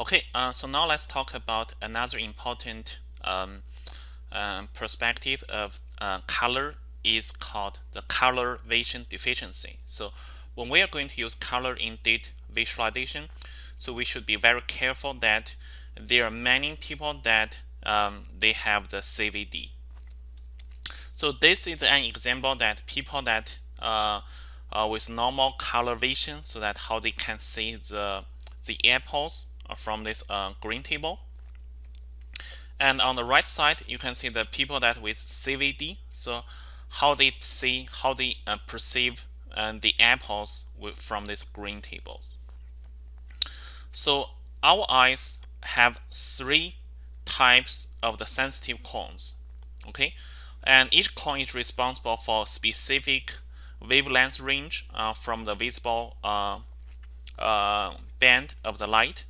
Okay, uh, so now let's talk about another important um, uh, perspective of uh, color is called the color vision deficiency. So when we are going to use color in data visualization, so we should be very careful that there are many people that um, they have the CVD. So this is an example that people that uh, uh, with normal color vision, so that how they can see the the apples from this uh, green table. And on the right side, you can see the people that with CVD. So how they see, how they uh, perceive uh, the apples with, from these green tables. So our eyes have three types of the sensitive cones. Okay, and each cone is responsible for specific wavelength range uh, from the visible uh, uh, band of the light.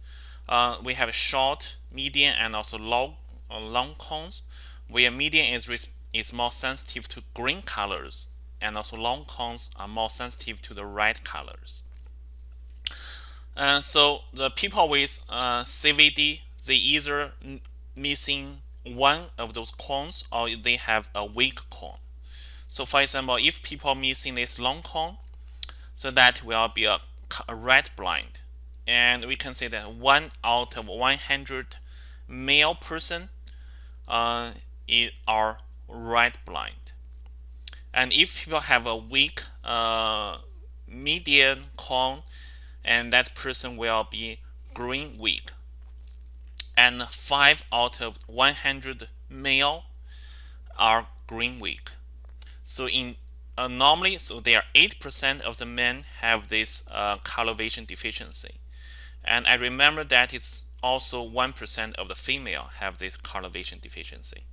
Uh, we have short, medium, and also long, uh, long cones, where medium is, is more sensitive to green colors, and also long cones are more sensitive to the red colors. And so the people with uh, CVD, they either missing one of those cones or they have a weak cone. So for example, if people missing this long cone, so that will be a, a red blind and we can say that one out of 100 male person uh, are red blind. And if you have a weak uh, median cone, and that person will be green weak. And 5 out of 100 male are green weak. So in uh, normally, so there are 8% of the men have this uh, color vision deficiency. And I remember that it's also 1% of the female have this color vision deficiency.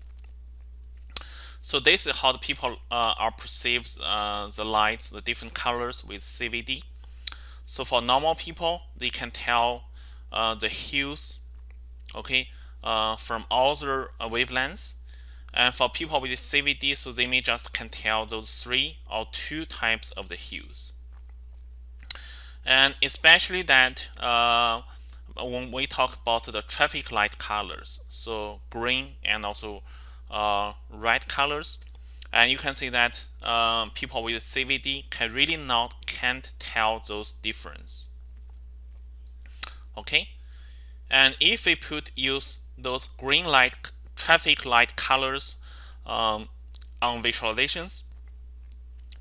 So this is how the people uh, are perceives uh, the lights, the different colors with CVD. So for normal people, they can tell uh, the hues, okay, uh, from all the wavelengths. And for people with CVD, so they may just can tell those three or two types of the hues and especially that uh, when we talk about the traffic light colors so green and also uh, red colors. And you can see that um, people with CVD can really not can't tell those difference. Okay? And if we put use those green light traffic light colors um, on visualizations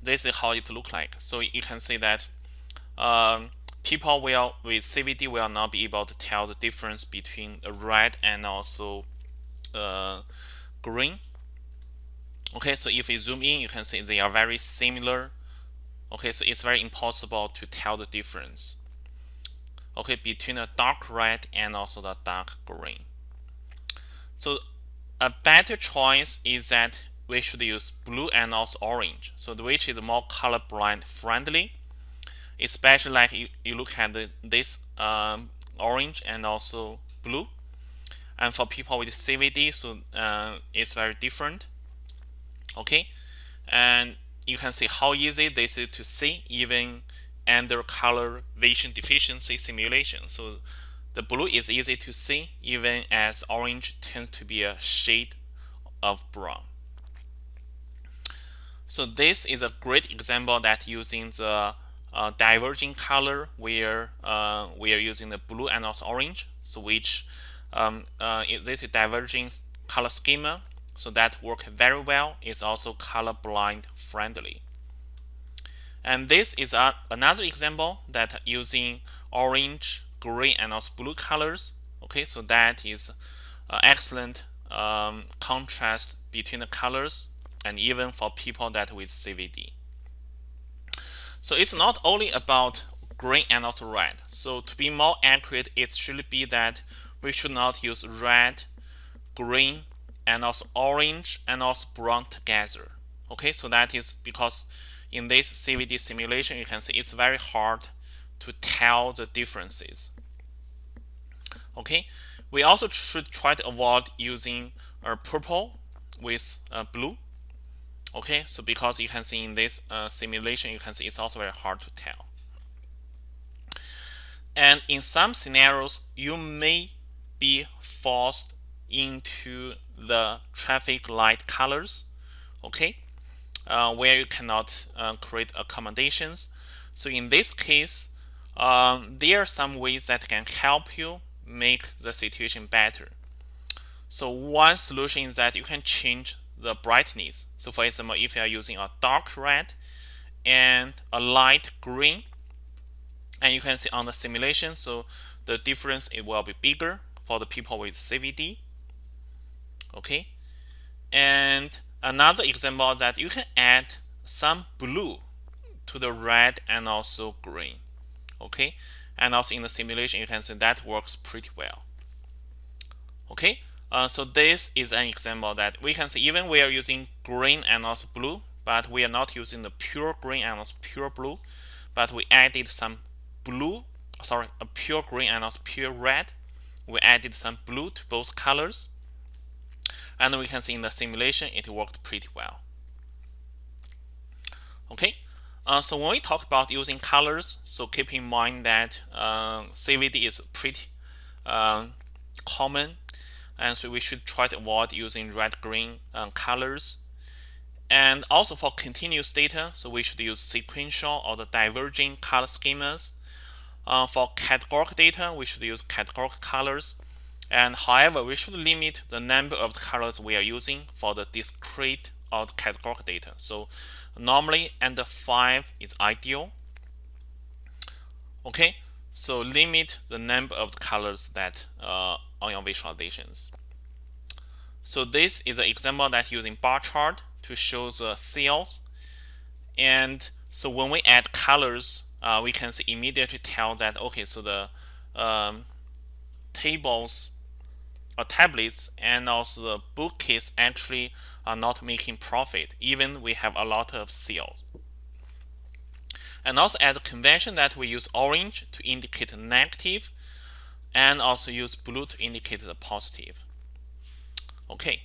this is how it look like. So you can see that um, people will with CVD will not be able to tell the difference between red and also uh, green. Okay, so if you zoom in, you can see they are very similar. Okay, so it's very impossible to tell the difference. Okay, between a dark red and also the dark green. So a better choice is that we should use blue and also orange. So which is more colorblind friendly especially like you, you look at the, this um, orange and also blue. And for people with CVD so uh, it's very different. Okay? And you can see how easy this is to see even under color vision deficiency simulation. So the blue is easy to see even as orange tends to be a shade of brown. So this is a great example that using the uh, diverging color where uh, we are using the blue and also orange. So which um, uh, this is diverging color schema. So that work very well. It's also color blind friendly. And this is a, another example that using orange green and also blue colors. Okay so that is uh, excellent um, contrast between the colors and even for people that with CVD so it's not only about green and also red. So to be more accurate, it should be that we should not use red, green, and also orange and also brown together. Okay, so that is because in this CVD simulation, you can see it's very hard to tell the differences. Okay, we also should try to avoid using a purple with uh, blue okay so because you can see in this uh, simulation you can see it's also very hard to tell And in some scenarios, you may be forced into the traffic light colors, okay, uh, where you cannot uh, create accommodations. So in this case, um, there are some ways that can help you make the situation better. So one solution is that you can change the brightness. So for example, if you are using a dark red and a light green, and you can see on the simulation, so the difference it will be bigger for the people with CVD. Okay, and another example that you can add some blue to the red and also green. Okay, and also in the simulation, you can see that works pretty well. Okay, uh, so this is an example that we can see even we are using green and also blue, but we are not using the pure green and also pure blue, but we added some blue, sorry, a pure green and also pure red. We added some blue to both colors. And we can see in the simulation, it worked pretty well. Okay, uh, so when we talk about using colors, so keep in mind that uh, CVD is pretty uh, common and so we should try to avoid using red green um, colors. And also for continuous data so we should use sequential or the diverging color schemas. Uh, for categorical data we should use categorical colors. And however we should limit the number of the colors we are using for the discrete or the categorical data. So normally under 5 is ideal. Okay? So limit the number of the colors that uh, on your visualizations. So this is an example that using bar chart to show the sales. And so when we add colors, uh, we can immediately tell that, okay, so the um, tables or tablets and also the bookcase actually are not making profit, even we have a lot of sales. And also as a convention that we use orange to indicate negative and also use blue to indicate the positive. Okay,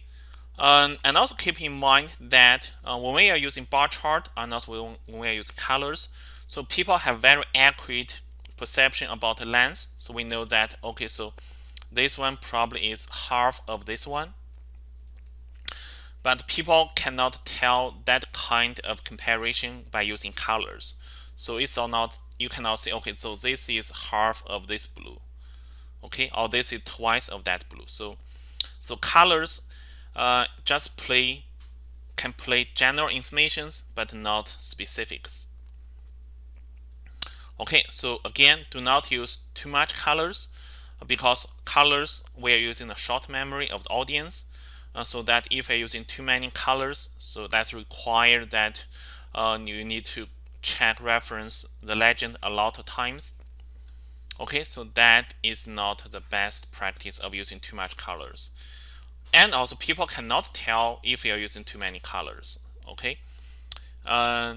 um, and also keep in mind that uh, when we are using bar chart and also when we are using colors, so people have very accurate perception about the length. So we know that, okay, so this one probably is half of this one. But people cannot tell that kind of comparison by using colors. So it's not, you cannot say, okay, so this is half of this blue okay or this is twice of that blue. So so colors uh, just play can play general informations but not specifics. Okay so again do not use too much colors because colors we are using the short memory of the audience. Uh, so that if you're using too many colors so that require that uh, you need to check reference the legend a lot of times Okay, so that is not the best practice of using too much colors. And also people cannot tell if you're using too many colors. Okay. Uh,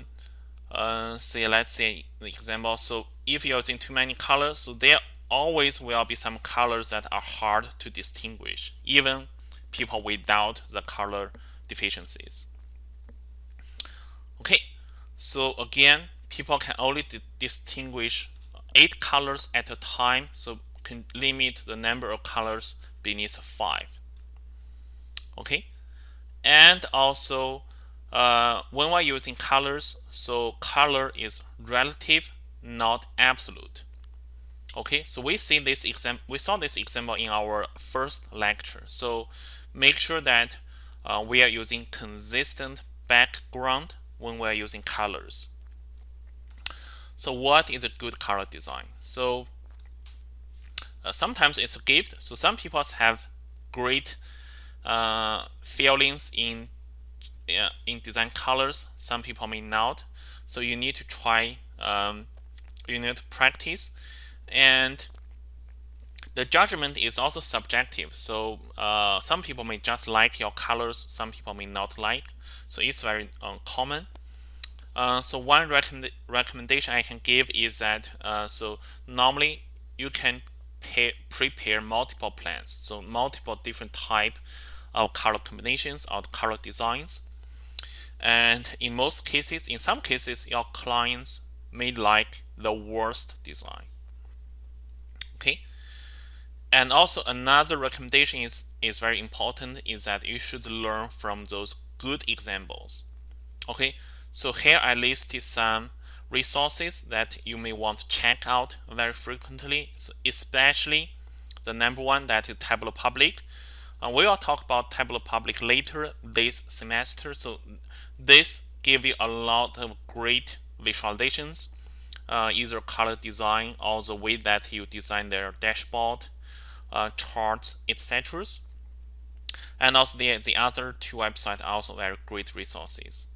uh, say let's say the example. So if you're using too many colors, so there always will be some colors that are hard to distinguish, even people without the color deficiencies. Okay, so again, people can only distinguish eight colors at a time, so can limit the number of colors beneath five. Okay, and also uh, when we're using colors, so color is relative, not absolute. Okay, so we see this example. We saw this example in our first lecture. So make sure that uh, we are using consistent background when we are using colors. So what is a good color design? So uh, sometimes it's a gift. So some people have great uh, feelings in uh, in design colors. Some people may not. So you need to try. Um, you need to practice, and the judgment is also subjective. So uh, some people may just like your colors. Some people may not like. So it's very uh, common. Uh, so one recommend recommendation I can give is that uh, so normally you can pay, prepare multiple plans, so multiple different type of color combinations or color designs. And in most cases, in some cases, your clients may like the worst design. Okay. And also another recommendation is is very important is that you should learn from those good examples okay so here i listed some resources that you may want to check out very frequently so especially the number one that is tableau public. Uh, we will talk about tableau public later this semester so this give you a lot of great visualizations. Uh, either color design or the way that you design their dashboard uh, charts etc and also the, the other two websites are also very great resources